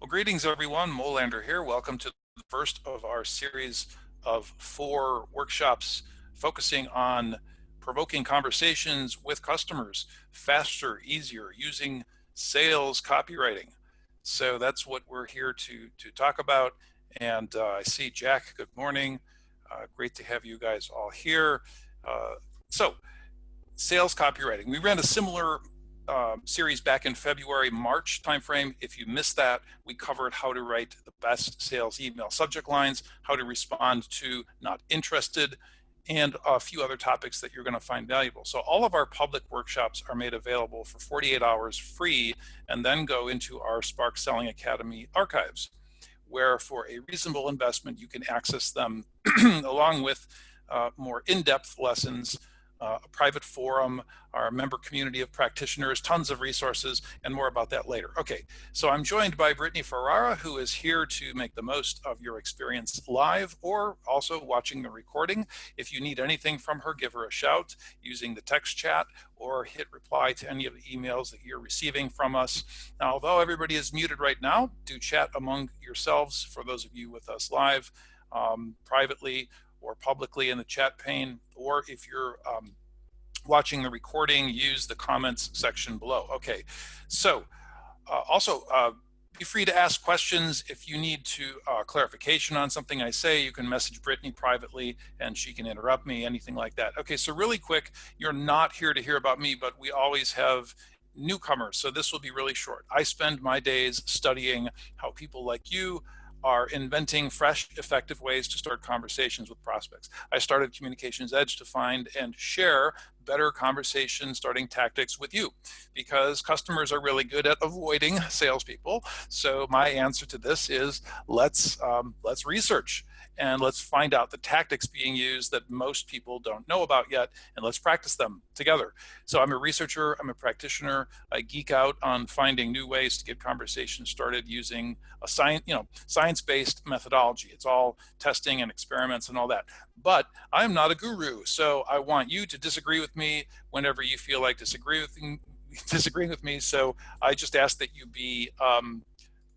Well, greetings everyone. Molander here. Welcome to the first of our series of four workshops focusing on provoking conversations with customers faster, easier, using sales copywriting. So that's what we're here to, to talk about. And uh, I see Jack, good morning. Uh, great to have you guys all here. Uh, so sales copywriting. We ran a similar um, series back in February, March timeframe. If you missed that, we covered how to write the best sales email subject lines, how to respond to not interested, and a few other topics that you're going to find valuable. So all of our public workshops are made available for 48 hours free and then go into our Spark Selling Academy archives, where for a reasonable investment, you can access them along with uh, more in-depth lessons uh, a private forum, our member community of practitioners, tons of resources, and more about that later. Okay, so I'm joined by Brittany Ferrara, who is here to make the most of your experience live or also watching the recording. If you need anything from her, give her a shout using the text chat or hit reply to any of the emails that you're receiving from us. Now, although everybody is muted right now, do chat among yourselves for those of you with us live um, privately or publicly in the chat pane, or if you're um, watching the recording, use the comments section below. Okay, so uh, also uh, be free to ask questions. If you need to uh, clarification on something I say, you can message Brittany privately and she can interrupt me, anything like that. Okay, so really quick, you're not here to hear about me, but we always have newcomers, so this will be really short. I spend my days studying how people like you are inventing fresh, effective ways to start conversations with prospects. I started Communications Edge to find and share better conversation starting tactics with you because customers are really good at avoiding salespeople. So my answer to this is let's um, let's research and let's find out the tactics being used that most people don't know about yet, and let's practice them together. So I'm a researcher, I'm a practitioner, I geek out on finding new ways to get conversations started using a science, you know, science-based methodology. It's all testing and experiments and all that. But I'm not a guru, so I want you to disagree with me whenever you feel like disagreeing with me. So I just ask that you be um,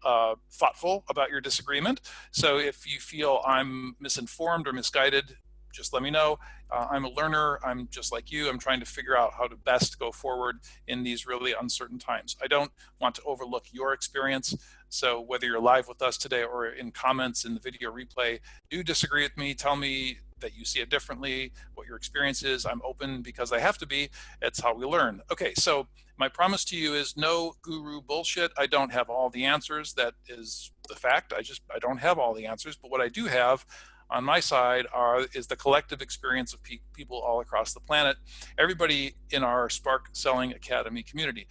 uh, thoughtful about your disagreement. So if you feel I'm misinformed or misguided, just let me know. Uh, I'm a learner. I'm just like you. I'm trying to figure out how to best go forward in these really uncertain times. I don't want to overlook your experience. So whether you're live with us today or in comments in the video replay, do disagree with me. Tell me that you see it differently, what your experience is. I'm open because I have to be. It's how we learn. Okay, so my promise to you is no guru bullshit. I don't have all the answers. That is the fact. I just, I don't have all the answers. But what I do have on my side are is the collective experience of pe people all across the planet. Everybody in our Spark Selling Academy community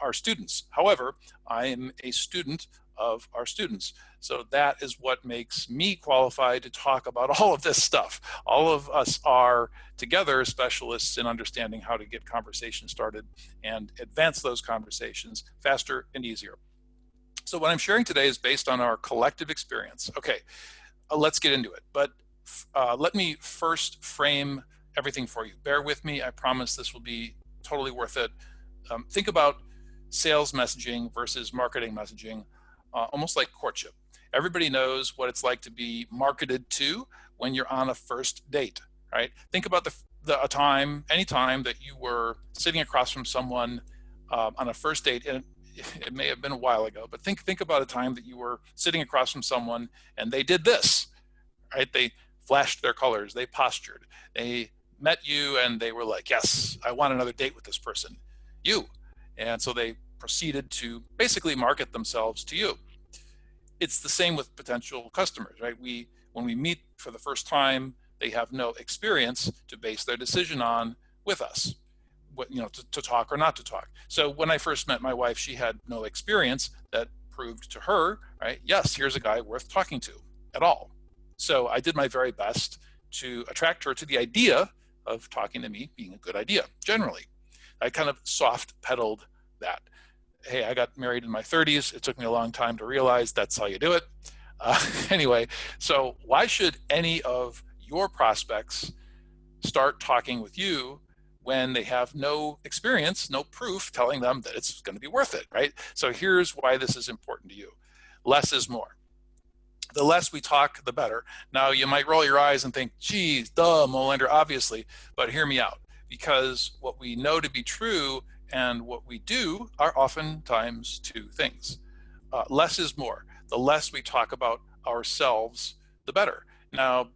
are students. However, I am a student of our students. So that is what makes me qualified to talk about all of this stuff. All of us are together specialists in understanding how to get conversations started and advance those conversations faster and easier. So what I'm sharing today is based on our collective experience. Okay, uh, let's get into it. But uh, let me first frame everything for you. Bear with me. I promise this will be totally worth it. Um, think about sales messaging versus marketing messaging uh, almost like courtship. Everybody knows what it's like to be marketed to when you're on a first date, right? Think about the, the a time, any time that you were sitting across from someone um, on a first date, and it may have been a while ago, but think think about a time that you were sitting across from someone and they did this, right? They flashed their colors, they postured, they met you and they were like, yes, I want another date with this person, you. And so they proceeded to basically market themselves to you. It's the same with potential customers, right? We, when we meet for the first time, they have no experience to base their decision on with us, what, you know, to, to talk or not to talk. So when I first met my wife, she had no experience that proved to her, right? Yes, here's a guy worth talking to at all. So I did my very best to attract her to the idea of talking to me being a good idea, generally. I kind of soft pedaled that hey, I got married in my 30s. It took me a long time to realize that's how you do it. Uh, anyway, so why should any of your prospects start talking with you when they have no experience, no proof telling them that it's going to be worth it, right? So here's why this is important to you. less is more. The less we talk, the better. Now you might roll your eyes and think, geez, duh, Molander, obviously, but hear me out. Because what we know to be true and what we do are oftentimes two things. Uh, less is more. The less we talk about ourselves, the better. Now,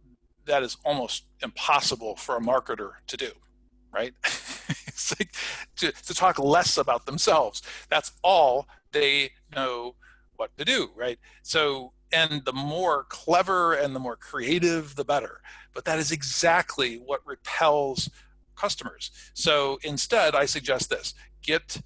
that is almost impossible for a marketer to do, right? it's like to, to talk less about themselves. That's all they know what to do, right? So, and the more clever and the more creative, the better. But that is exactly what repels customers. So instead, I suggest this, get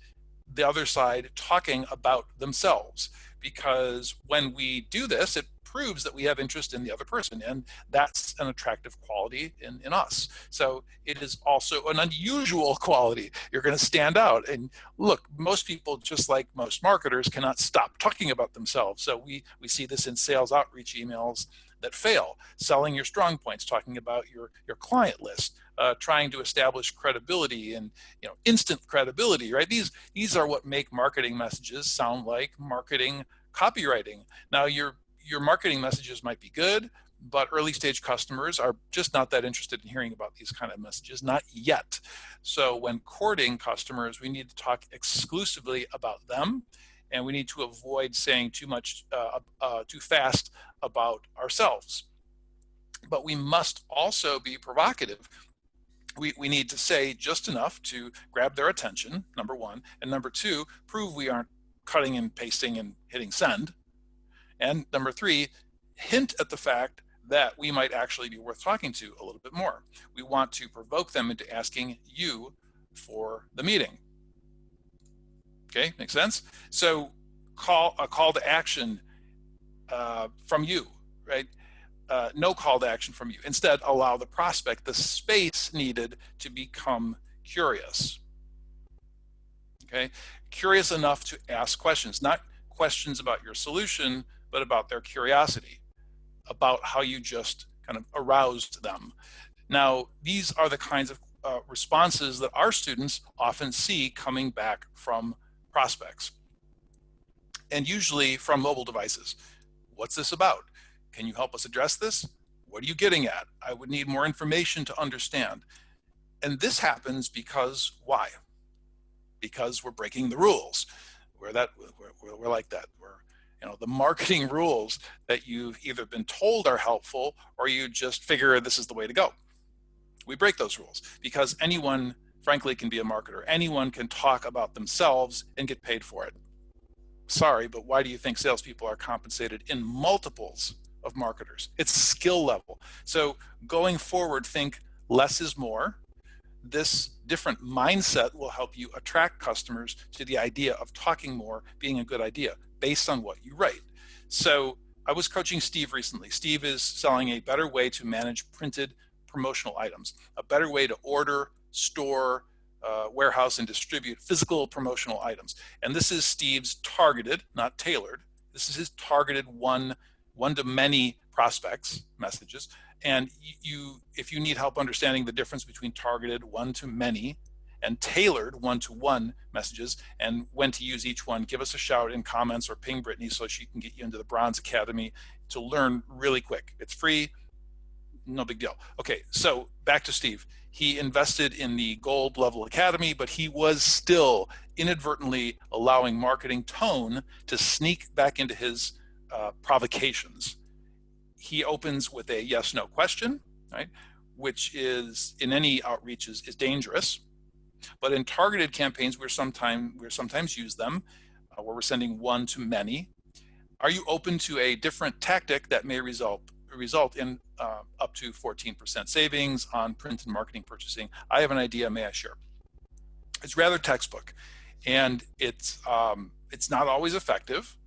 the other side talking about themselves because when we do this, it proves that we have interest in the other person and that's an attractive quality in, in us. So it is also an unusual quality. You're gonna stand out and look, most people, just like most marketers, cannot stop talking about themselves. So we, we see this in sales outreach emails that fail, selling your strong points, talking about your, your client list, uh, trying to establish credibility and you know instant credibility, right? These, these are what make marketing messages sound like marketing copywriting. Now your, your marketing messages might be good, but early stage customers are just not that interested in hearing about these kind of messages, not yet. So when courting customers, we need to talk exclusively about them and we need to avoid saying too much, uh, uh, too fast about ourselves. But we must also be provocative. We, we need to say just enough to grab their attention, number one, and number two, prove we aren't cutting and pasting and hitting send. And number three, hint at the fact that we might actually be worth talking to a little bit more. We want to provoke them into asking you for the meeting. Okay, makes sense? So call a call to action uh, from you, right? Uh, no call to action from you. Instead, allow the prospect the space needed to become curious. Okay, curious enough to ask questions, not questions about your solution, but about their curiosity, about how you just kind of aroused them. Now, these are the kinds of uh, responses that our students often see coming back from prospects, and usually from mobile devices. What's this about? Can you help us address this? What are you getting at? I would need more information to understand. And this happens because why? Because we're breaking the rules. We're that we're, we're like that. We're you know the marketing rules that you've either been told are helpful or you just figure this is the way to go. We break those rules because anyone frankly can be a marketer. Anyone can talk about themselves and get paid for it. Sorry, but why do you think salespeople are compensated in multiples of marketers? It's skill level. So going forward, think less is more. This different mindset will help you attract customers to the idea of talking more being a good idea based on what you write. So I was coaching Steve recently. Steve is selling a better way to manage printed promotional items, a better way to order, store, uh, warehouse, and distribute physical promotional items. And this is Steve's targeted, not tailored. This is his targeted one, one to many prospects messages. And you, if you need help understanding the difference between targeted one to many and tailored one-to-one messages and when to use each one, give us a shout in comments or ping Brittany so she can get you into the Bronze Academy to learn really quick. It's free, no big deal. Okay, so back to Steve. He invested in the gold level academy, but he was still inadvertently allowing marketing tone to sneak back into his uh, provocations. He opens with a yes no question, right? Which is in any outreaches is dangerous. But in targeted campaigns, we're sometimes we're sometimes use them uh, where we're sending one to many. Are you open to a different tactic that may result result in uh, up to 14% savings on print and marketing purchasing. I have an idea, may I share? It's rather textbook and it's, um, it's not always effective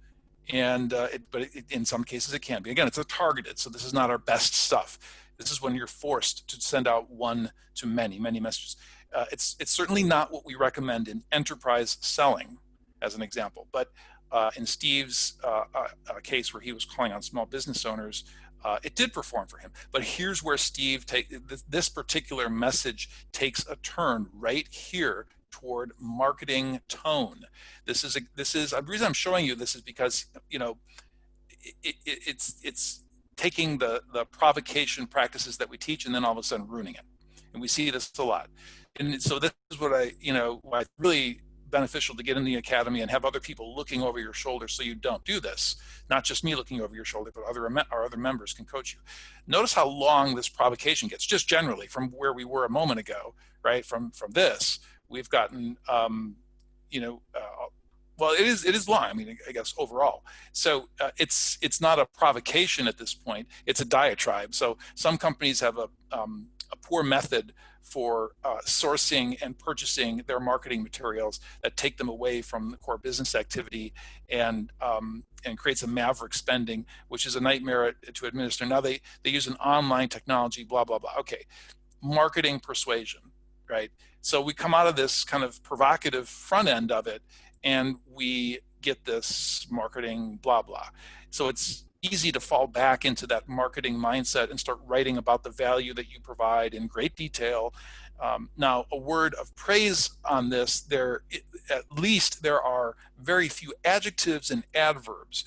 and uh, it, but it, in some cases it can be. Again, it's a targeted, so this is not our best stuff. This is when you're forced to send out one to many, many messages. Uh, it's, it's certainly not what we recommend in enterprise selling, as an example. But uh, in Steve's uh, uh, uh case where he was calling on small business owners, it did perform for him. But here's where Steve take this particular message takes a turn right here toward marketing tone. This is a, this is the reason I'm showing you this is because you know it, it, it's it's taking the the provocation practices that we teach and then all of a sudden ruining it. And we see this a lot. And so this is what i you know why it's really beneficial to get in the academy and have other people looking over your shoulder so you don't do this. Not just me looking over your shoulder but other our other members can coach you. Notice how long this provocation gets just generally from where we were a moment ago right from from this we've gotten um, you know uh, well it is it is long i mean i guess overall so uh, it's it's not a provocation at this point it's a diatribe so some companies have a um, a poor method for uh, sourcing and purchasing their marketing materials that take them away from the core business activity and um, and creates a maverick spending, which is a nightmare to administer. Now they they use an online technology, blah blah blah. Okay, marketing persuasion, right? So we come out of this kind of provocative front end of it, and we get this marketing blah blah. So it's easy to fall back into that marketing mindset and start writing about the value that you provide in great detail. Um, now, a word of praise on this, there at least there are very few adjectives and adverbs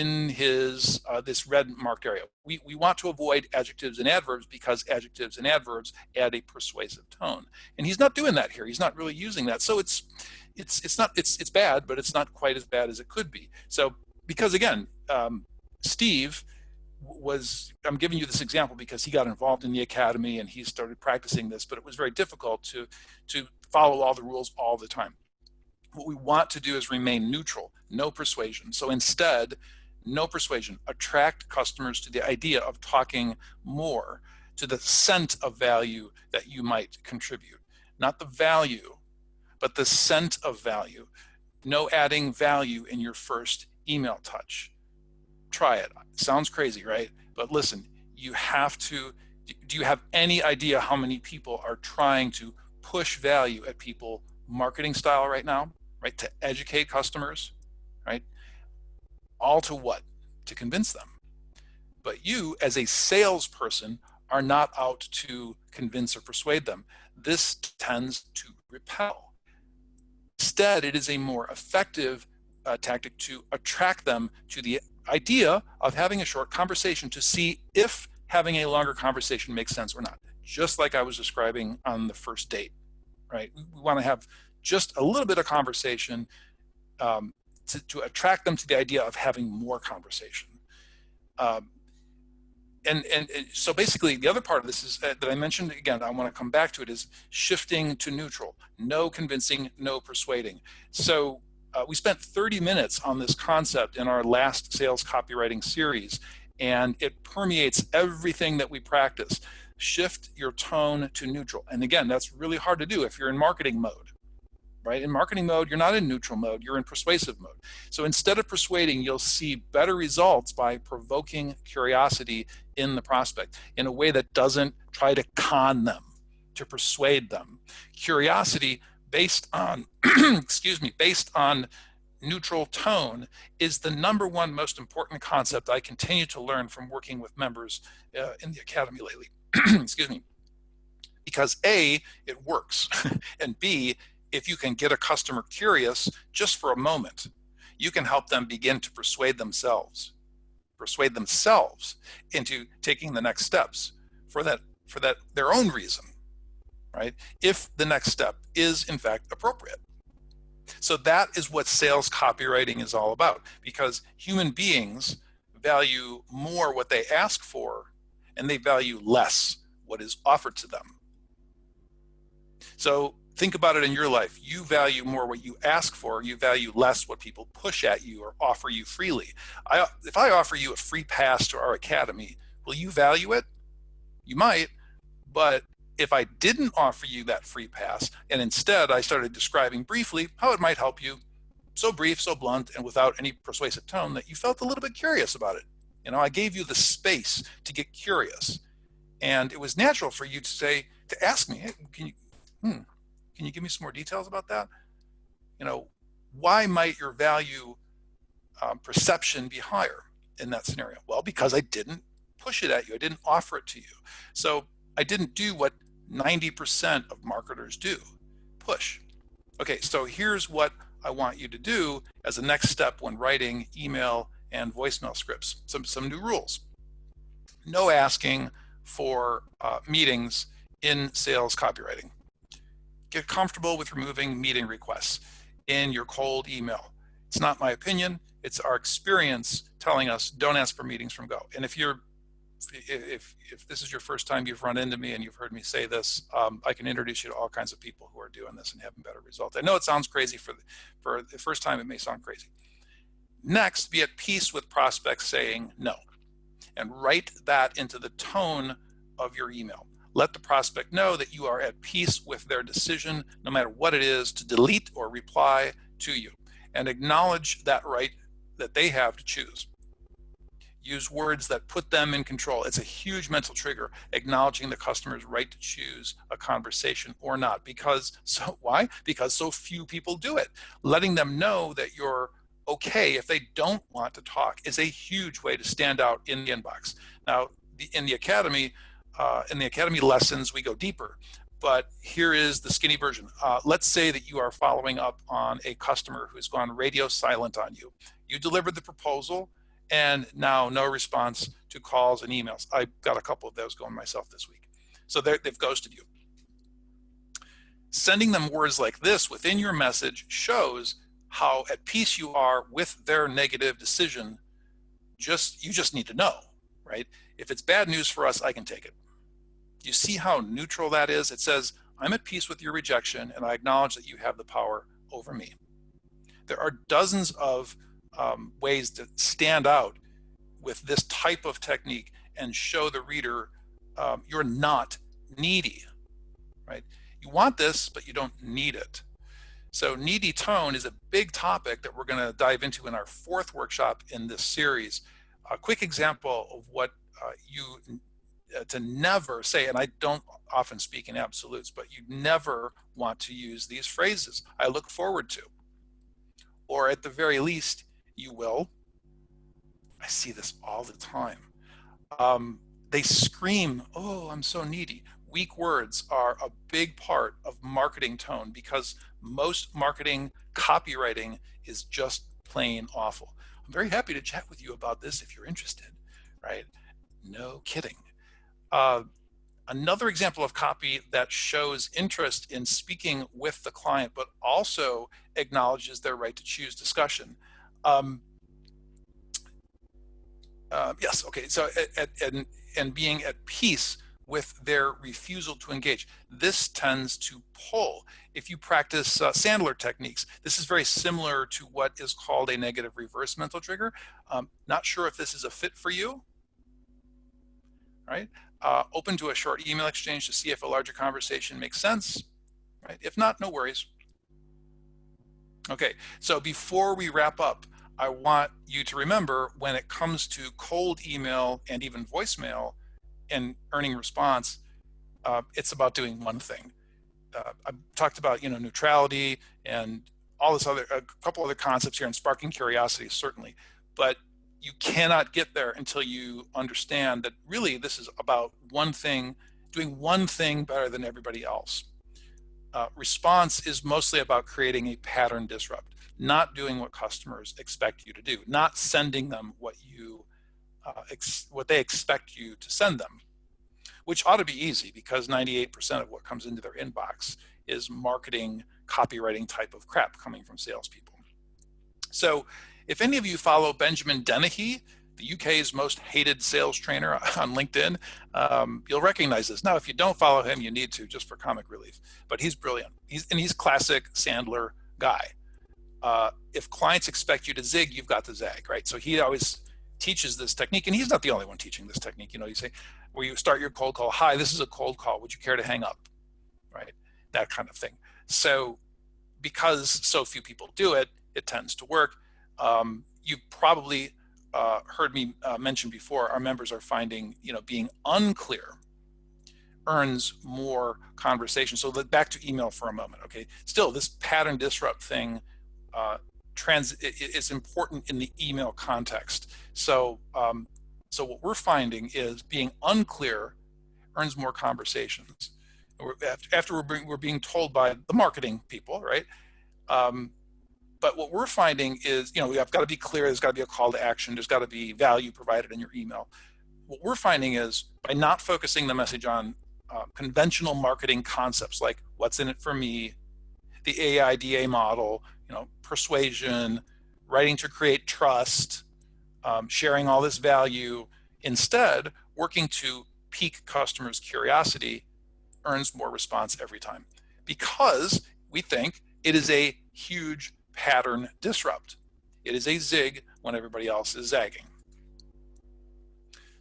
in his uh, this red marked area. We, we want to avoid adjectives and adverbs because adjectives and adverbs add a persuasive tone. And he's not doing that here. He's not really using that. So it's it's it's not it's it's bad, but it's not quite as bad as it could be. So because again, um, Steve was, I'm giving you this example because he got involved in the academy and he started practicing this, but it was very difficult to, to follow all the rules all the time. What we want to do is remain neutral, no persuasion. So instead, no persuasion, attract customers to the idea of talking more, to the scent of value that you might contribute. Not the value, but the scent of value. No adding value in your first email touch try it. Sounds crazy, right? But listen, you have to, do you have any idea how many people are trying to push value at people marketing style right now, right? To educate customers, right? All to what? To convince them. But you as a salesperson are not out to convince or persuade them. This tends to repel. Instead, it is a more effective uh, tactic to attract them to the idea of having a short conversation to see if having a longer conversation makes sense or not. Just like I was describing on the first date, right? We want to have just a little bit of conversation um, to, to, attract them to the idea of having more conversation. Um, and, and, so basically the other part of this is uh, that I mentioned again, I want to come back to it is shifting to neutral, no convincing, no persuading. So uh, we spent 30 minutes on this concept in our last sales copywriting series, and it permeates everything that we practice. Shift your tone to neutral. And again, that's really hard to do if you're in marketing mode, right? In marketing mode, you're not in neutral mode, you're in persuasive mode. So instead of persuading, you'll see better results by provoking curiosity in the prospect in a way that doesn't try to con them, to persuade them. Curiosity based on, excuse me, based on neutral tone is the number one most important concept I continue to learn from working with members uh, in the academy lately. excuse me. Because A, it works, and B, if you can get a customer curious just for a moment, you can help them begin to persuade themselves, persuade themselves into taking the next steps for that for that their own reason right? If the next step is in fact appropriate. So that is what sales copywriting is all about because human beings value more what they ask for and they value less what is offered to them. So think about it in your life. You value more what you ask for, you value less what people push at you or offer you freely. I, if I offer you a free pass to our academy, will you value it? You might, but if I didn't offer you that free pass and instead I started describing briefly how it might help you, so brief, so blunt, and without any persuasive tone that you felt a little bit curious about it. You know, I gave you the space to get curious. And it was natural for you to say, to ask me, hey, can you, hmm, can you give me some more details about that? You know, why might your value um, perception be higher in that scenario? Well, because I didn't push it at you. I didn't offer it to you. So I didn't do what 90% of marketers do, push. Okay, so here's what I want you to do as a next step when writing email and voicemail scripts. Some, some new rules. No asking for uh, meetings in sales copywriting. Get comfortable with removing meeting requests in your cold email. It's not my opinion, it's our experience telling us don't ask for meetings from Go. And if you're if if this is your first time you've run into me and you've heard me say this, um, I can introduce you to all kinds of people who are doing this and having better results. I know it sounds crazy for the, for the first time. It may sound crazy. Next, be at peace with prospects saying no, and write that into the tone of your email. Let the prospect know that you are at peace with their decision, no matter what it is, to delete or reply to you, and acknowledge that right that they have to choose use words that put them in control. It's a huge mental trigger, acknowledging the customer's right to choose a conversation or not. Because, so why? Because so few people do it. Letting them know that you're okay if they don't want to talk is a huge way to stand out in the inbox. Now, in the academy, uh, in the academy lessons, we go deeper. But here is the skinny version. Uh, let's say that you are following up on a customer who's gone radio silent on you. You delivered the proposal, and now no response to calls and emails. I got a couple of those going myself this week. So they've ghosted you. Sending them words like this within your message shows how at peace you are with their negative decision. Just You just need to know, right? If it's bad news for us, I can take it. You see how neutral that is? It says, I'm at peace with your rejection and I acknowledge that you have the power over me. There are dozens of um, ways to stand out with this type of technique and show the reader um, you're not needy, right? You want this, but you don't need it. So needy tone is a big topic that we're going to dive into in our fourth workshop in this series. A quick example of what uh, you uh, to never say, and I don't often speak in absolutes, but you never want to use these phrases. I look forward to, or at the very least, you will. I see this all the time. Um, they scream, oh, I'm so needy. Weak words are a big part of marketing tone because most marketing copywriting is just plain awful. I'm very happy to chat with you about this if you're interested, right? No kidding. Uh, another example of copy that shows interest in speaking with the client, but also acknowledges their right to choose discussion um, uh, yes, okay, so at, at, and, and being at peace with their refusal to engage. This tends to pull. If you practice uh, Sandler techniques, this is very similar to what is called a negative reverse mental trigger. Um, not sure if this is a fit for you, right? Uh, open to a short email exchange to see if a larger conversation makes sense, right? If not, no worries. Okay, so before we wrap up, I want you to remember when it comes to cold email and even voicemail and earning response, uh, it's about doing one thing. Uh, I talked about, you know, neutrality and all this other, a couple other concepts here and sparking curiosity, certainly, but you cannot get there until you understand that really this is about one thing, doing one thing better than everybody else uh, response is mostly about creating a pattern disrupt, not doing what customers expect you to do, not sending them what you uh, what they expect you to send them, which ought to be easy because 98% of what comes into their inbox is marketing, copywriting type of crap coming from salespeople. So if any of you follow Benjamin Dennehy, the UK's most hated sales trainer on LinkedIn. Um, you'll recognize this. Now, if you don't follow him, you need to just for comic relief. But he's brilliant. He's and he's classic Sandler guy. Uh, if clients expect you to zig, you've got to zag, right? So he always teaches this technique, and he's not the only one teaching this technique. You know, you say, where you start your cold call, hi, this is a cold call. Would you care to hang up? Right? That kind of thing. So because so few people do it, it tends to work. Um, you probably uh, heard me uh, mention before, our members are finding, you know, being unclear earns more conversation. So back to email for a moment, okay? Still, this pattern disrupt thing uh, trans is important in the email context. So, um, so what we're finding is being unclear earns more conversations. After we're being, we're being told by the marketing people, right? Um, but what we're finding is, you know, we have got to be clear. There's got to be a call to action. There's got to be value provided in your email. What we're finding is by not focusing the message on uh, conventional marketing concepts like what's in it for me, the AIDA model, you know, persuasion, writing to create trust, um, sharing all this value. Instead, working to pique customers' curiosity earns more response every time because we think it is a huge pattern disrupt. It is a zig when everybody else is zagging.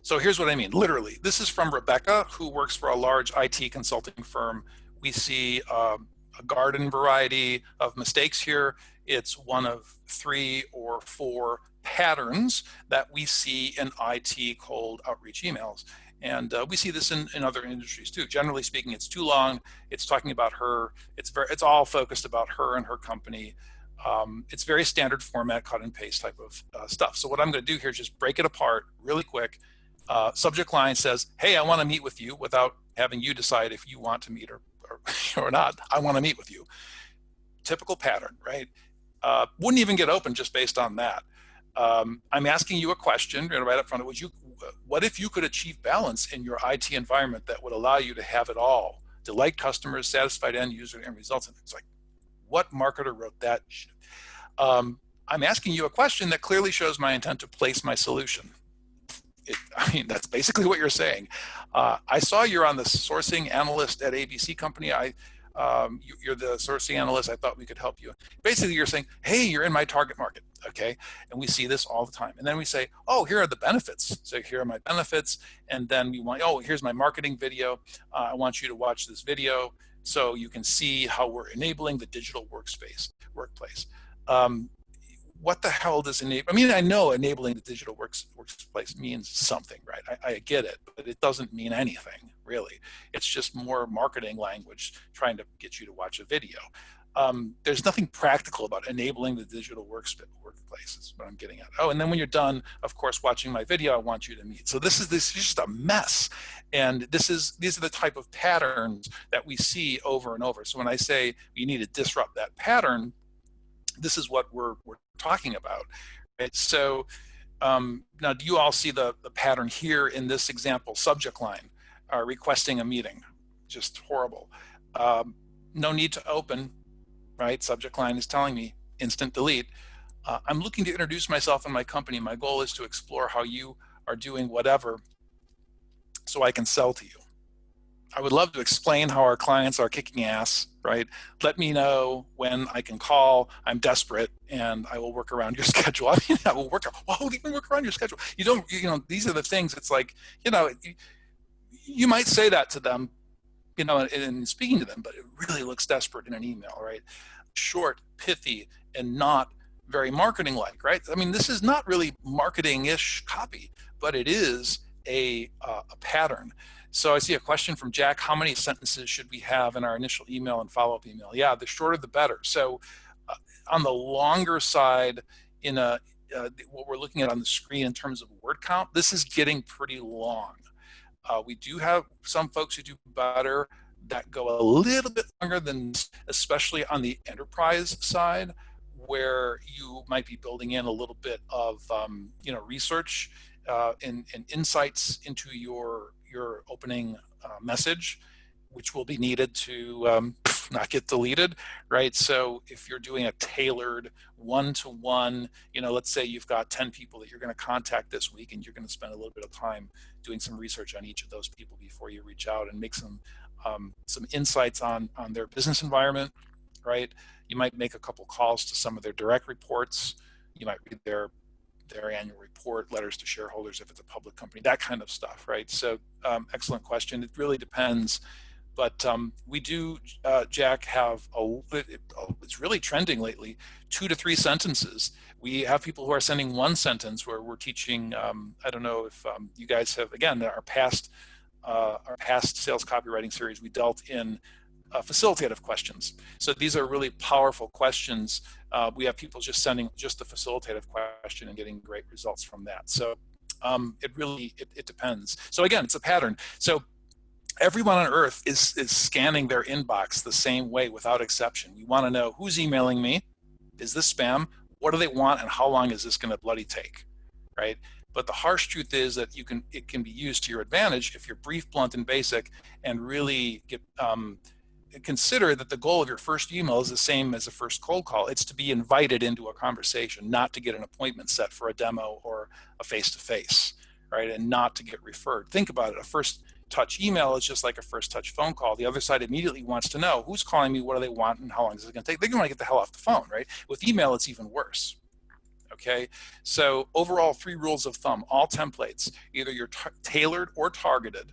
So here's what I mean, literally. This is from Rebecca, who works for a large IT consulting firm. We see um, a garden variety of mistakes here. It's one of three or four patterns that we see in IT cold outreach emails. And uh, we see this in, in other industries too. Generally speaking, it's too long. It's talking about her. It's very, it's all focused about her and her company. Um, it's very standard format, cut and paste type of uh, stuff. So what I'm going to do here is just break it apart really quick. Uh, subject line says, "Hey, I want to meet with you," without having you decide if you want to meet or or, or not. I want to meet with you. Typical pattern, right? Uh, wouldn't even get open just based on that. Um, I'm asking you a question right up front. Would you, what if you could achieve balance in your IT environment that would allow you to have it all? Delight customers, satisfied end user, and results. And it's like, what marketer wrote that? Um, I'm asking you a question that clearly shows my intent to place my solution. It, I mean, that's basically what you're saying. Uh, I saw you're on the sourcing analyst at ABC company. I, um, you, are the sourcing analyst. I thought we could help you. Basically, you're saying, hey, you're in my target market, okay? And we see this all the time. And then we say, oh, here are the benefits. So here are my benefits. And then we want, oh, here's my marketing video. Uh, I want you to watch this video so you can see how we're enabling the digital workspace, workplace. Um, what the hell does enable? I mean, I know enabling the digital works, workplace means something, right? I, I, get it, but it doesn't mean anything, really. It's just more marketing language trying to get you to watch a video. Um, there's nothing practical about enabling the digital workspace, workplace is what I'm getting at. Oh, and then when you're done, of course, watching my video, I want you to meet. So this is this is just a mess. And this is these are the type of patterns that we see over and over. So when I say you need to disrupt that pattern, this is what we're, we're talking about. Right? So um, now do you all see the, the pattern here in this example subject line, uh, requesting a meeting, just horrible. Um, no need to open, right? Subject line is telling me instant delete. Uh, I'm looking to introduce myself and my company. My goal is to explore how you are doing whatever so I can sell to you. I would love to explain how our clients are kicking ass, right? Let me know when I can call. I'm desperate and I will work around your schedule. I mean, I will work, how even work around your schedule? You don't, you know, these are the things, it's like, you know, you might say that to them, you know, in, in speaking to them, but it really looks desperate in an email, right? Short, pithy, and not very marketing like, right? I mean, this is not really marketing-ish copy, but it is a, uh, a pattern. So I see a question from Jack, how many sentences should we have in our initial email and follow-up email? Yeah, the shorter the better. So uh, on the longer side, in a uh, what we're looking at on the screen in terms of word count, this is getting pretty long. Uh, we do have some folks who do better that go a little bit longer than, especially on the enterprise side, where you might be building in a little bit of, um, you know, research uh, and, and insights into your your opening uh, message, which will be needed to um, not get deleted, right? So if you're doing a tailored one-to-one, you know, let's say you've got 10 people that you're going to contact this week and you're going to spend a little bit of time doing some research on each of those people before you reach out and make some um, some insights on on their business environment, right? You might make a couple calls to some of their direct reports. You might read their their annual report, letters to shareholders if it's a public company, that kind of stuff, right? So um, excellent question. It really depends. But um, we do, uh, Jack, have a, it, it's really trending lately, two to three sentences. We have people who are sending one sentence where we're teaching, um, I don't know if um, you guys have, again, our past, uh, our past sales copywriting series, we dealt in uh, facilitative questions. So these are really powerful questions. Uh, we have people just sending just the facilitative question and getting great results from that. So um, it really, it, it depends. So again, it's a pattern. So everyone on earth is, is scanning their inbox the same way without exception. We want to know who's emailing me, Is this spam? What do they want and how long is this going to bloody take? Right? But the harsh truth is that you can it can be used to your advantage if you're brief, blunt, and basic, and really get um, consider that the goal of your first email is the same as a first cold call. It's to be invited into a conversation, not to get an appointment set for a demo or a face-to-face, -face, right? And not to get referred. Think about it. A first touch email is just like a first touch phone call. The other side immediately wants to know who's calling me, what do they want, and how long is it going to take. They're going to get the hell off the phone, right? With email, it's even worse. Okay, so overall, three rules of thumb: all templates, either you're tailored or targeted,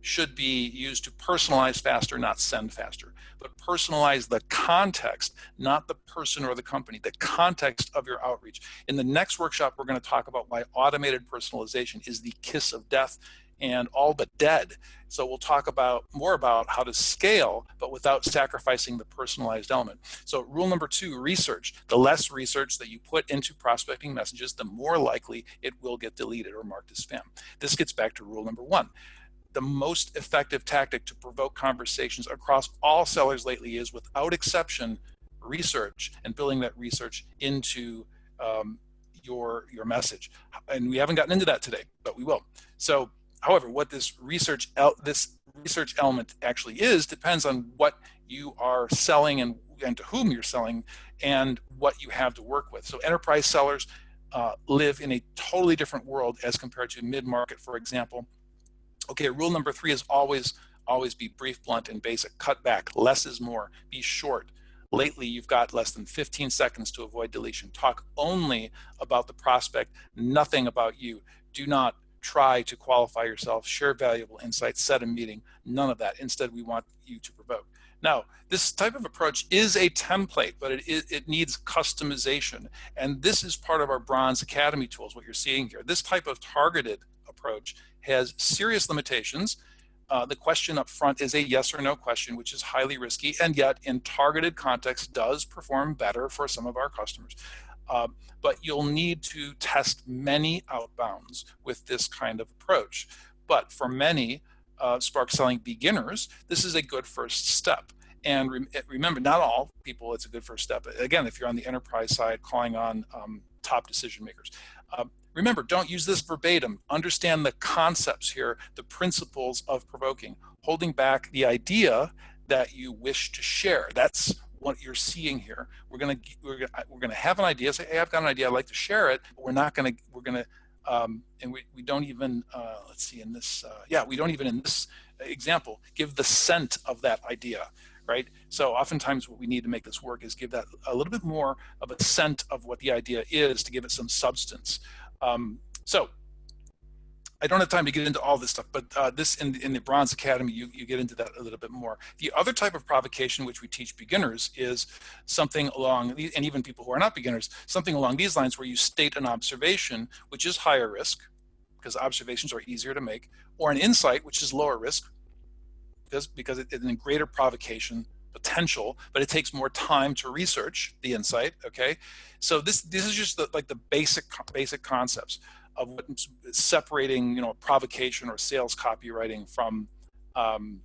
should be used to personalize faster, not send faster. But personalize the context, not the person or the company, the context of your outreach. In the next workshop, we're going to talk about why automated personalization is the kiss of death and all but dead. So we'll talk about more about how to scale, but without sacrificing the personalized element. So rule number two, research. The less research that you put into prospecting messages, the more likely it will get deleted or marked as spam. This gets back to rule number one the most effective tactic to provoke conversations across all sellers lately is without exception research and building that research into um, your your message and we haven't gotten into that today but we will so however what this research this research element actually is depends on what you are selling and and to whom you're selling and what you have to work with so enterprise sellers uh, live in a totally different world as compared to mid-market for example Okay, rule number three is always, always be brief, blunt, and basic. Cut back. Less is more. Be short. Lately, you've got less than 15 seconds to avoid deletion. Talk only about the prospect, nothing about you. Do not try to qualify yourself, share valuable insights, set a meeting, none of that. Instead, we want you to provoke. Now, this type of approach is a template, but it, it, it, needs customization. And this is part of our Bronze Academy tools, what you're seeing here. This type of targeted approach has serious limitations. Uh, the question up front is a yes or no question, which is highly risky, and yet in targeted context does perform better for some of our customers. Uh, but you'll need to test many outbounds with this kind of approach. But for many uh, Spark selling beginners, this is a good first step. And re remember, not all people, it's a good first step. Again, if you're on the enterprise side, calling on um, top decision makers. Uh, Remember, don't use this verbatim. Understand the concepts here, the principles of provoking, holding back the idea that you wish to share. That's what you're seeing here. We're gonna we're gonna we're gonna have an idea. Say, hey, I've got an idea. I'd like to share it. But we're not gonna we're gonna um, and we, we don't even uh, let's see in this uh, yeah we don't even in this example give the scent of that idea right? So oftentimes what we need to make this work is give that a little bit more of a scent of what the idea is to give it some substance. Um, so I don't have time to get into all this stuff, but uh, this in, in the Bronze Academy, you, you get into that a little bit more. The other type of provocation which we teach beginners is something along, and even people who are not beginners, something along these lines where you state an observation, which is higher risk, because observations are easier to make, or an insight, which is lower risk, because, because it's a greater provocation potential, but it takes more time to research the insight. Okay, so this this is just the, like the basic basic concepts of separating you know provocation or sales copywriting from um,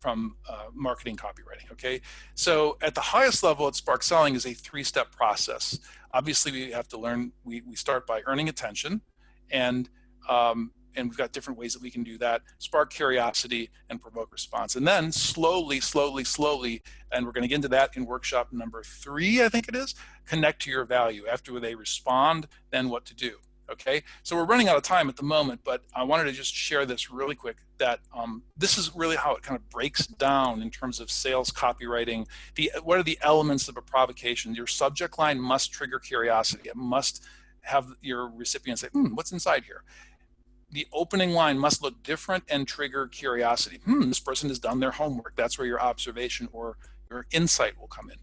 from uh, marketing copywriting. Okay, so at the highest level at Spark Selling is a three-step process. Obviously, we have to learn. We we start by earning attention, and um, and we've got different ways that we can do that, spark curiosity and provoke response. And then slowly, slowly, slowly, and we're gonna get into that in workshop number three, I think it is, connect to your value. After they respond, then what to do, okay? So we're running out of time at the moment, but I wanted to just share this really quick that um, this is really how it kind of breaks down in terms of sales copywriting. The, what are the elements of a provocation? Your subject line must trigger curiosity. It must have your recipient say, hmm, what's inside here? the opening line must look different and trigger curiosity. Hmm, this person has done their homework. That's where your observation or your insight will come in.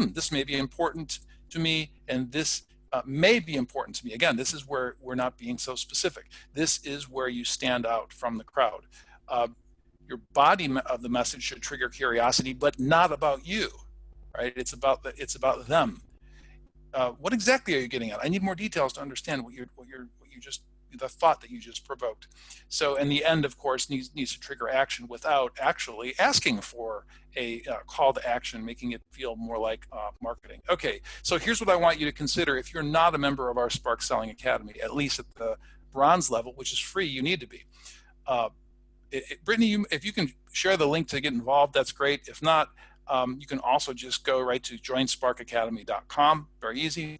Hmm, this may be important to me, and this uh, may be important to me. Again, this is where we're not being so specific. This is where you stand out from the crowd. Uh, your body of the message should trigger curiosity, but not about you, right? It's about the, it's about them. Uh, what exactly are you getting at? I need more details to understand what you're what you're what you just the thought that you just provoked. So in the end, of course, needs, needs to trigger action without actually asking for a uh, call to action, making it feel more like uh, marketing. Okay, so here's what I want you to consider. If you're not a member of our Spark Selling Academy, at least at the bronze level, which is free, you need to be. Uh, it, it, Brittany, you, if you can share the link to get involved, that's great. If not, um, you can also just go right to joinsparkacademy.com, very easy.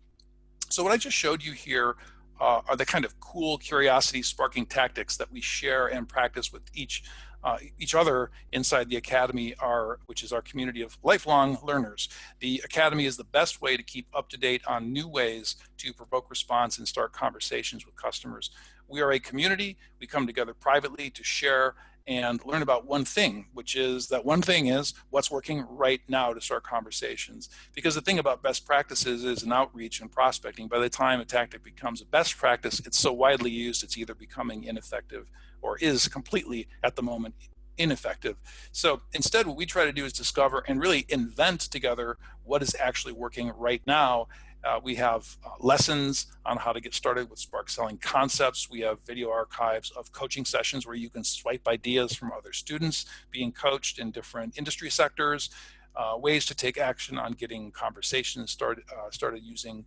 So what I just showed you here uh, are the kind of cool curiosity sparking tactics that we share and practice with each uh, each other inside the Academy, are, which is our community of lifelong learners. The Academy is the best way to keep up to date on new ways to provoke response and start conversations with customers. We are a community. We come together privately to share and learn about one thing, which is that one thing is what's working right now to start conversations. Because the thing about best practices is an outreach and prospecting. By the time a tactic becomes a best practice, it's so widely used, it's either becoming ineffective or is completely at the moment ineffective. So instead, what we try to do is discover and really invent together what is actually working right now uh, we have uh, lessons on how to get started with Spark selling concepts. We have video archives of coaching sessions where you can swipe ideas from other students being coached in different industry sectors, uh, ways to take action on getting conversations started, uh, started using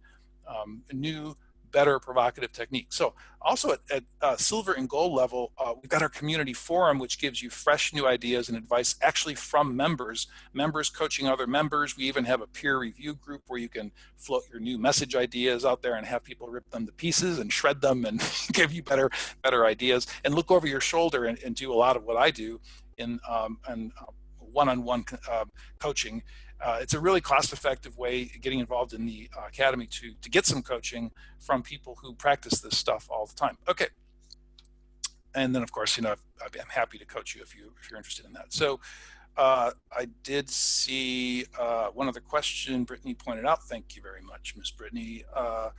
um, new better provocative technique. So also at, at uh, silver and gold level, uh, we've got our community forum, which gives you fresh new ideas and advice actually from members, members coaching other members. We even have a peer review group where you can float your new message ideas out there and have people rip them to pieces and shred them and give you better, better ideas and look over your shoulder and, and do a lot of what I do in um, and uh, one-on-one -on -one, uh, coaching uh, it's a really cost-effective way getting involved in the uh, academy to to get some coaching from people who practice this stuff all the time. Okay, and then of course you know I'm happy to coach you if you if you're interested in that. So uh, I did see uh, one other question Brittany pointed out. Thank you very much, Miss Brittany. Uh,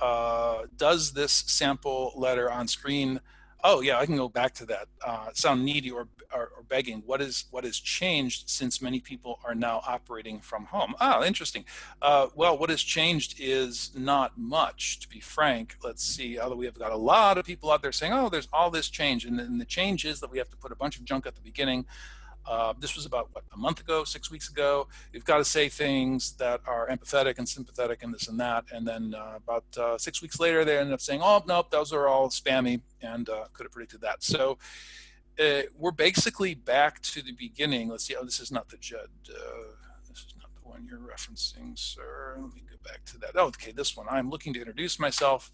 uh, does this sample letter on screen oh yeah, I can go back to that. Uh, sound needy or, or, or, begging. What is what has changed since many people are now operating from home? Ah, interesting. Uh, well, what has changed is not much, to be frank. Let's see. Although we have got a lot of people out there saying, oh, there's all this change, and, and the change is that we have to put a bunch of junk at the beginning. Uh, this was about what a month ago, six weeks ago. You've got to say things that are empathetic and sympathetic and this and that. And then uh, about uh, six weeks later, they ended up saying, "Oh nope, those are all spammy," and uh, could have predicted that. So uh, we're basically back to the beginning. Let's see. Oh, this is not the Judd. Uh, this is not the one you're referencing, sir. Let me go back to that. Oh, okay, this one. I'm looking to introduce myself.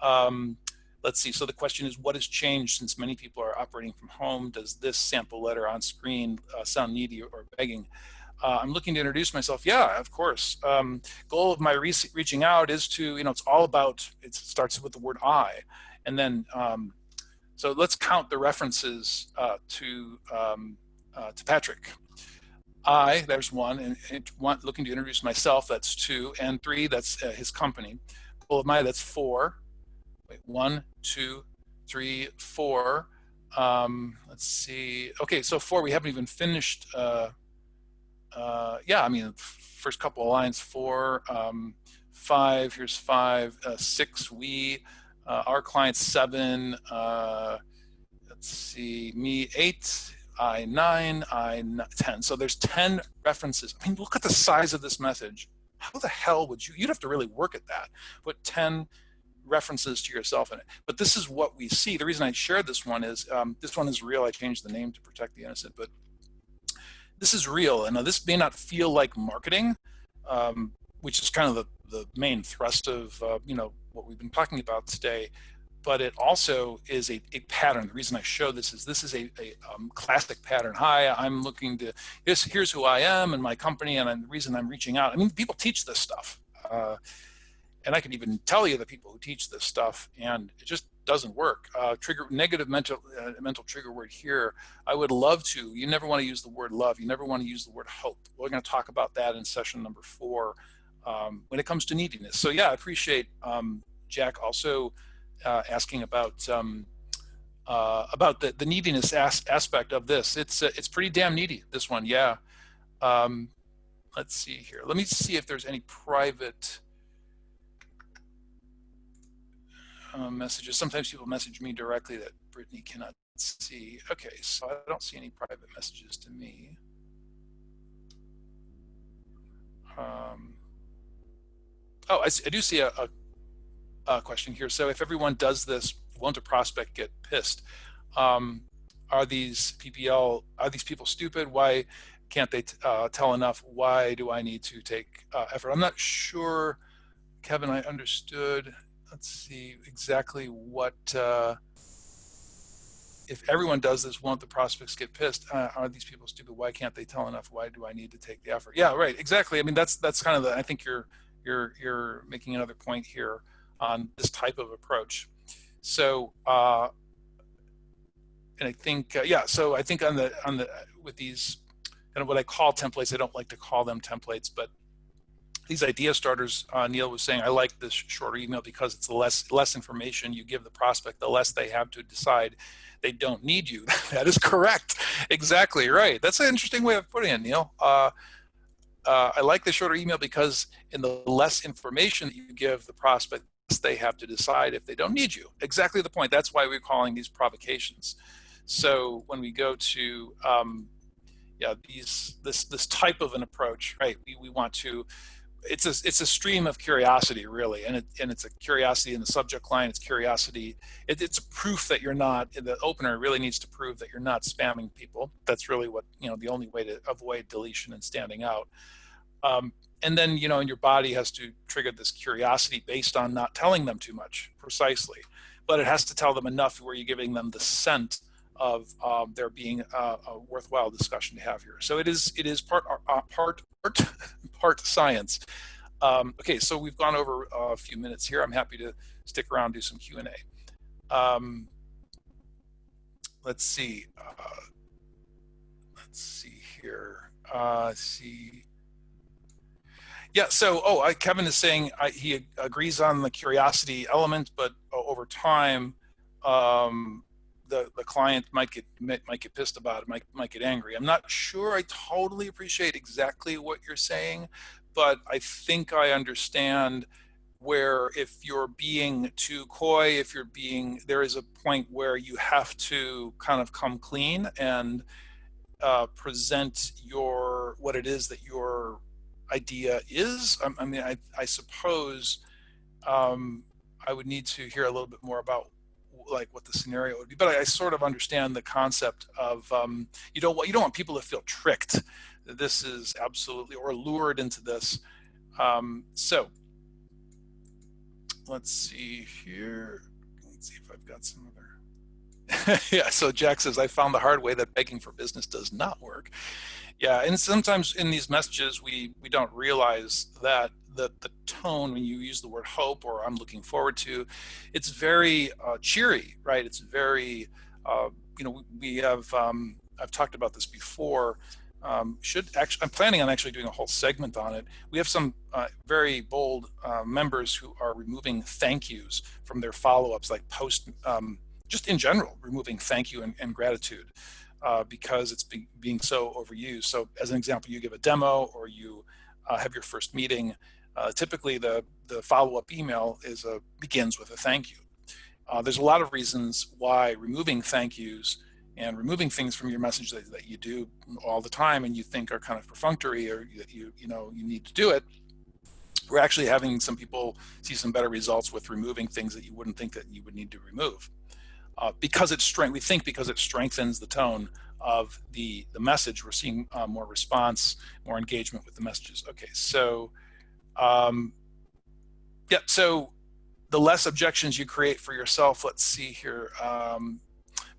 Um, Let's see, so the question is what has changed since many people are operating from home? Does this sample letter on screen uh, sound needy or begging? Uh, I'm looking to introduce myself. Yeah, of course. Um, goal of my re reaching out is to, you know, it's all about, it starts with the word I. And then, um, so let's count the references uh, to, um, uh, to Patrick. I, there's one, and, and one, looking to introduce myself, that's two, and three, that's uh, his company. Goal of my, that's four. Wait, one, two, three, four. Um, let's see. Okay, so four, we haven't even finished. Uh, uh, yeah, I mean, first couple of lines, four, um, five, here's five, uh, six, we, uh, our client seven, uh, let's see, me eight, I nine, I 10. So there's 10 references. I mean, look at the size of this message. How the hell would you, you'd have to really work at that. Put 10 references to yourself in it. But this is what we see. The reason I shared this one is um, this one is real. I changed the name to protect the innocent, but this is real. And this may not feel like marketing, um, which is kind of the, the main thrust of uh, you know what we've been talking about today. But it also is a, a pattern. The reason I show this is this is a, a um, classic pattern. Hi, I'm looking to, this, here's who I am and my company and I'm, the reason I'm reaching out. I mean, people teach this stuff. Uh, and I can even tell you the people who teach this stuff, and it just doesn't work. Uh, trigger negative mental uh, mental trigger word here. I would love to. You never want to use the word love. You never want to use the word hope. We're going to talk about that in session number four um, when it comes to neediness. So yeah, I appreciate um, Jack also uh, asking about um, uh, about the the neediness as aspect of this. It's uh, it's pretty damn needy. This one, yeah. Um, let's see here. Let me see if there's any private uh, messages. Sometimes people message me directly that Brittany cannot see. Okay, so I don't see any private messages to me. Um, oh, I, I, do see a, a, a, question here. So if everyone does this, won't a prospect get pissed? Um, are these PPL, are these people stupid? Why can't they uh, tell enough? Why do I need to take uh, effort? I'm not sure, Kevin, I understood. Let's see exactly what, uh, if everyone does this, won't the prospects get pissed? Uh, are these people stupid? Why can't they tell enough? Why do I need to take the effort? Yeah, right, exactly. I mean, that's that's kind of the, I think you're, you're, you're making another point here on this type of approach. So, uh, and I think, uh, yeah, so I think on the, on the, with these kind of what I call templates, I don't like to call them templates, but these idea starters, uh, Neil was saying, I like this shorter email because it's the less less information you give the prospect, the less they have to decide they don't need you. that is correct. Exactly right. That's an interesting way of putting it, Neil. Uh, uh, I like the shorter email because in the less information that you give the prospect, they have to decide if they don't need you. Exactly the point. That's why we're calling these provocations. So when we go to um, yeah, these this this type of an approach, right? We, we want to it's a it's a stream of curiosity really and it and it's a curiosity in the subject line it's curiosity it, it's a proof that you're not the opener really needs to prove that you're not spamming people. That's really what you know the only way to avoid deletion and standing out. Um, and then you know and your body has to trigger this curiosity based on not telling them too much precisely. But it has to tell them enough where you're giving them the scent of um, there being a, a, worthwhile discussion to have here. So it is it is part uh, part part part science. Um, okay, so we've gone over a few minutes here. I'm happy to stick around do some Q and A. Um, let's see. Uh, let's see here. Uh, see. Yeah, so, oh, I, Kevin is saying I, he agrees on the curiosity element, but uh, over time, um, the, the client might get might get pissed about it, might might get angry. I'm not sure I totally appreciate exactly what you're saying, but I think I understand where if you're being too coy, if you're being, there is a point where you have to kind of come clean and uh, present your, what it is that your idea is. I, I mean, I, I suppose um, I would need to hear a little bit more about like what the scenario would be. But I, I sort of understand the concept of um, you don't want you don't want people to feel tricked. This is absolutely or lured into this. Um, so let's see here. Let's see if I've got some other. yeah. So Jack says I found the hard way that begging for business does not work. Yeah, and sometimes in these messages we we don't realize that the, the tone when you use the word hope or I'm looking forward to, it's very uh, cheery, right? It's very, uh, you know, we have, um, I've talked about this before, um, should actually, I'm planning on actually doing a whole segment on it. We have some uh, very bold uh, members who are removing thank yous from their follow-ups, like post, um, just in general, removing thank you and, and gratitude. Uh, because it's be, being so overused. So as an example, you give a demo or you uh, have your first meeting uh, typically the, the follow-up email is a, begins with a thank you. Uh, there's a lot of reasons why removing thank yous and removing things from your message that, that you do all the time and you think are kind of perfunctory or that you, you know, you need to do it. We're actually having some people see some better results with removing things that you wouldn't think that you would need to remove. Uh, because it's strength, we think because it strengthens the tone of the, the message, we're seeing uh, more response, more engagement with the messages. Okay, so um, yeah, so the less objections you create for yourself, let's see here, um,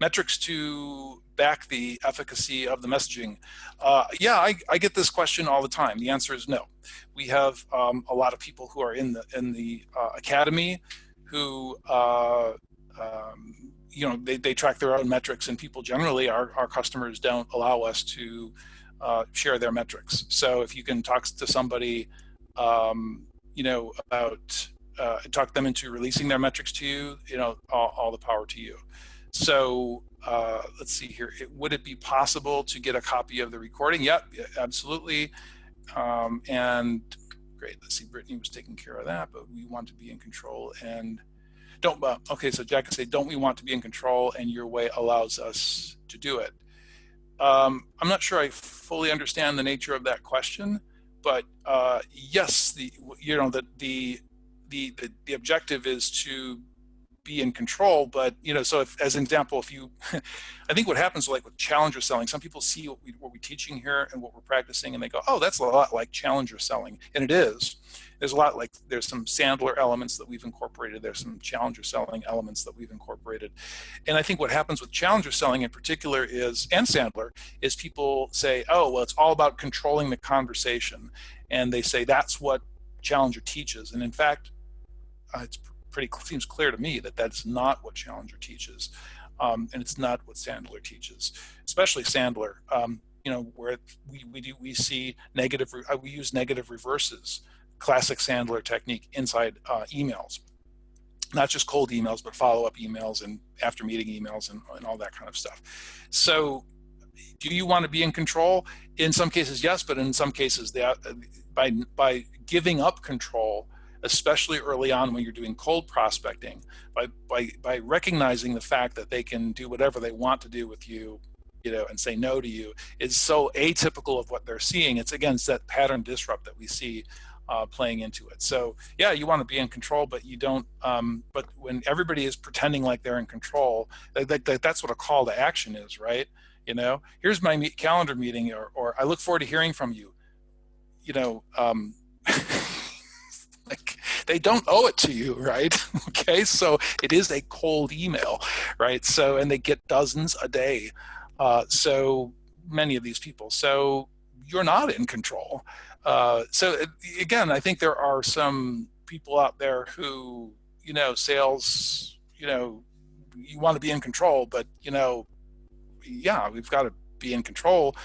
metrics to back the efficacy of the messaging. Uh, yeah, I, I, get this question all the time. The answer is no. We have um, a lot of people who are in the in the uh, academy who uh, um, you know they, they track their own metrics, and people generally our our customers don't allow us to uh, share their metrics. So if you can talk to somebody um, you know, about uh, talk them into releasing their metrics to you, you know, all, all the power to you. So uh, let's see here. It, would it be possible to get a copy of the recording? Yep, absolutely. Um, and great. Let's see. Brittany was taking care of that, but we want to be in control. And don't, uh, okay, so Jack can say, don't we want to be in control and your way allows us to do it? Um, I'm not sure I fully understand the nature of that question, but uh, yes, the, you know, the, the, the, the, the objective is to be in control but you know so if as an example if you i think what happens like with challenger selling some people see what, we, what we're teaching here and what we're practicing and they go oh that's a lot like challenger selling. And it is. There's a lot like there's some sandler elements that we've incorporated. There's some challenger selling elements that we've incorporated. And i think what happens with challenger selling in particular is and sandler is people say oh well it's all about controlling the conversation. And they say that's what challenger teaches. And in fact uh, it's pretty seems clear to me that that's not what Challenger teaches, um, and it's not what Sandler teaches, especially Sandler. Um, you know, where we we do we see negative uh, we use negative reverses, classic Sandler technique inside uh, emails, not just cold emails, but follow up emails and after meeting emails and, and all that kind of stuff. So do you want to be in control? In some cases, yes, but in some cases, they, uh, by by giving up control, especially early on when you're doing cold prospecting, by, by, by recognizing the fact that they can do whatever they want to do with you, you know, and say no to you is so atypical of what they're seeing. It's again, it's that pattern disrupt that we see uh, playing into it. So yeah, you want to be in control, but you don't. Um, but when everybody is pretending like they're in control, that, that, that's what a call to action is, right? You know, here's my calendar meeting, or, or I look forward to hearing from you. You know, um, they don't owe it to you, right? okay, so it is a cold email, right? So, and they get dozens a day. Uh, so many of these people. So you're not in control. Uh, so again, I think there are some people out there who, you know, sales, you know, you want to be in control, but you know, yeah, we've got to be in control,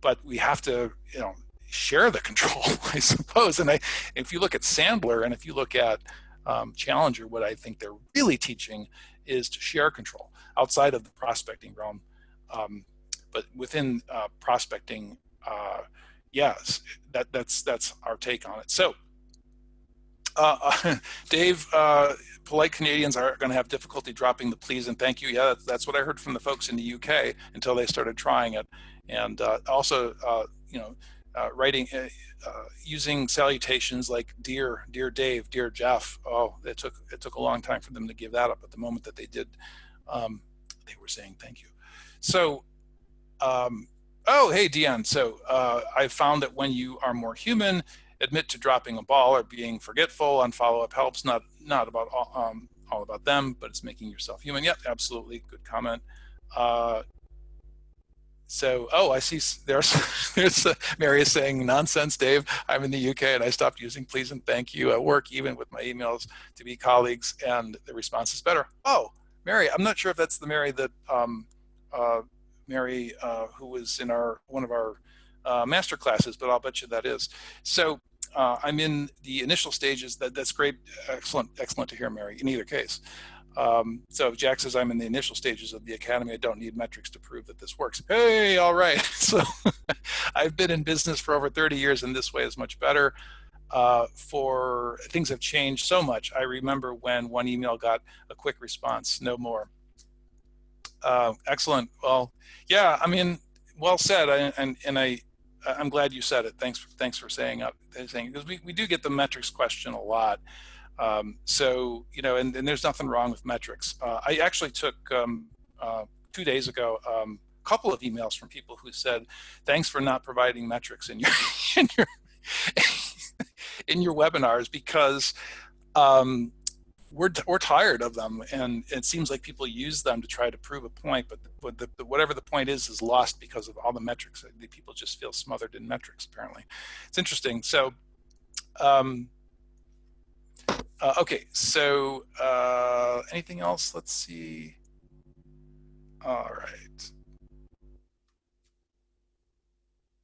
but we have to, you know, share the control, I suppose. And I, if you look at Sandler and if you look at um, Challenger, what I think they're really teaching is to share control outside of the prospecting realm. Um, but within uh, prospecting, uh, yes, that, that's that's our take on it. So, uh, Dave, uh, polite Canadians are going to have difficulty dropping the please and thank you. Yeah, that's what I heard from the folks in the UK until they started trying it. And uh, also, uh, you know, uh, writing, uh, uh, using salutations like dear, dear Dave, dear Jeff. Oh, it took it took a long time for them to give that up. At the moment that they did, um, they were saying thank you. So, um, oh, hey, Dion. So uh, I found that when you are more human, admit to dropping a ball or being forgetful on follow-up helps. Not not about all, um, all about them, but it's making yourself human. Yep, absolutely. Good comment. Uh, so, oh, I see there's, there's uh, Mary is saying, nonsense, Dave. I'm in the UK and I stopped using please and thank you at work, even with my emails to be colleagues, and the response is better. Oh, Mary, I'm not sure if that's the Mary that, um, uh, Mary, uh, who was in our one of our uh, master classes, but I'll bet you that is. So uh, I'm in the initial stages. That That's great, excellent, excellent to hear, Mary, in either case. Um, so if Jack says I'm in the initial stages of the academy, I don't need metrics to prove that this works. Hey, all right. So I've been in business for over 30 years and this way is much better. Uh, for things have changed so much. I remember when one email got a quick response, no more. Uh, excellent. Well, yeah, I mean, well said. I, and and I, I'm glad you said it. Thanks, for, thanks for saying up, saying because we, we do get the metrics question a lot. Um, so, you know, and, and, there's nothing wrong with metrics. Uh, I actually took um, uh, two days ago um, a couple of emails from people who said, thanks for not providing metrics in your, in your, in your webinars because um, we're, we're tired of them and it seems like people use them to try to prove a point, but, the, the, the, whatever the point is is lost because of all the metrics. The people just feel smothered in metrics apparently. It's interesting. So um, uh, okay, so uh, anything else? Let's see. All right.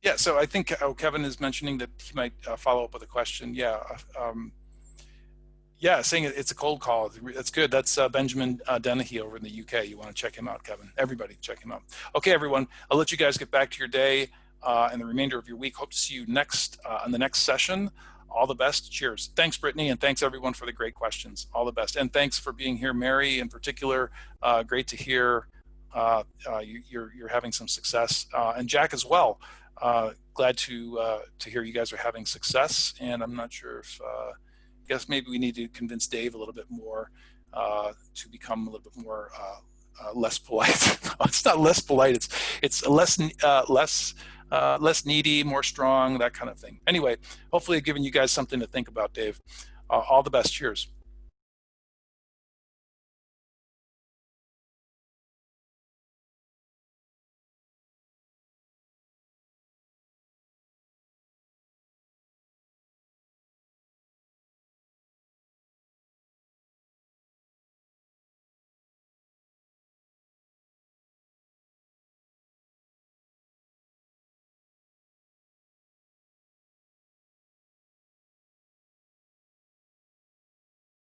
Yeah, so I think oh, Kevin is mentioning that he might uh, follow up with a question. Yeah, um, yeah, saying it's a cold call. That's good. That's uh, Benjamin uh, Dennehy over in the UK. You want to check him out, Kevin. Everybody, check him out. Okay, everyone. I'll let you guys get back to your day uh, and the remainder of your week. Hope to see you next uh, on the next session all the best. Cheers. Thanks, Brittany, and thanks everyone for the great questions. All the best. And thanks for being here, Mary, in particular. Uh, great to hear uh, uh, you, you're, you're having some success, uh, and Jack as well. Uh, glad to to hear you guys are having success. And I'm not sure if I guess maybe we need to convince Dave a little bit more to become a little bit more less polite. it's not less polite. It's it's less less uh, less needy, more strong, that kind of thing. Anyway, hopefully I've given you guys something to think about, Dave. Uh, all the best. Cheers.